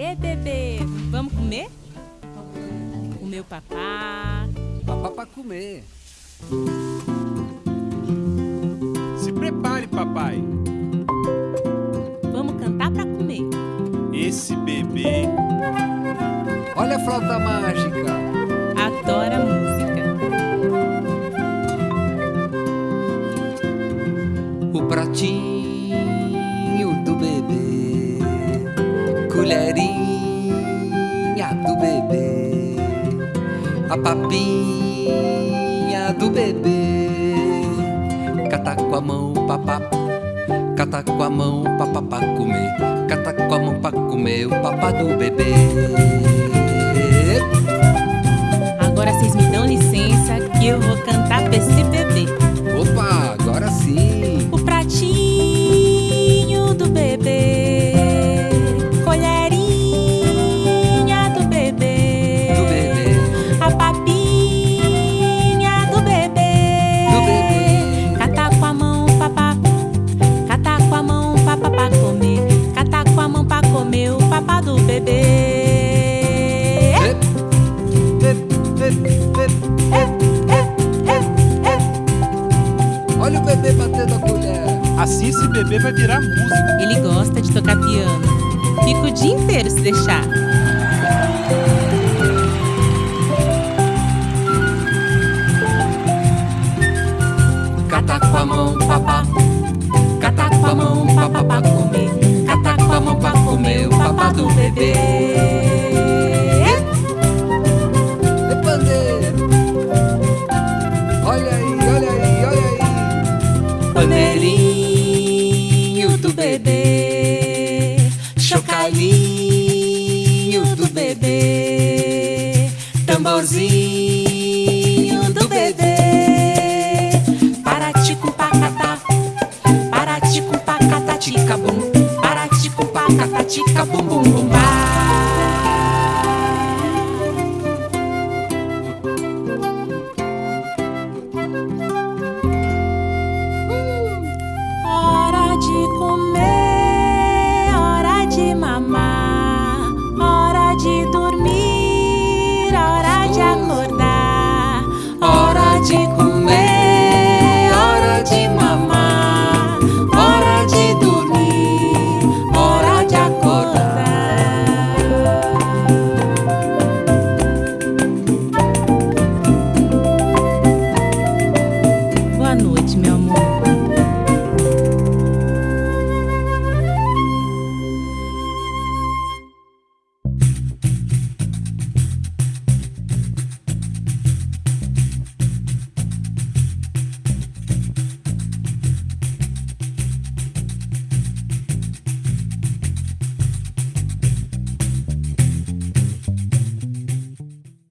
E bebê, vamos comer? O papá. Papá pra comer. Se prepare, papai. Vamos cantar pra comer. Esse bebê Olha a flauta mágica. Adora música. O pratinho A papinha do bebê. Cata com a mão, papá. Cata com a mão, papá pra comer. Cata com a mão pra comer o papá do bebê. Agora vocês me dão licença que eu vou cantar bebê batendo a colher. Assim esse bebê vai virar música. Ele gosta de tocar piano. Fica o dia inteiro se deixar. Cata com a mão, papá. Cata com a mão, papá pra comer. Cata com a mão pra comer o papá do bebê. Tamborzinho do bebê. Paratico pacatá. Paratico pacatatica bum. Paratico pacatatica bum bum bum amo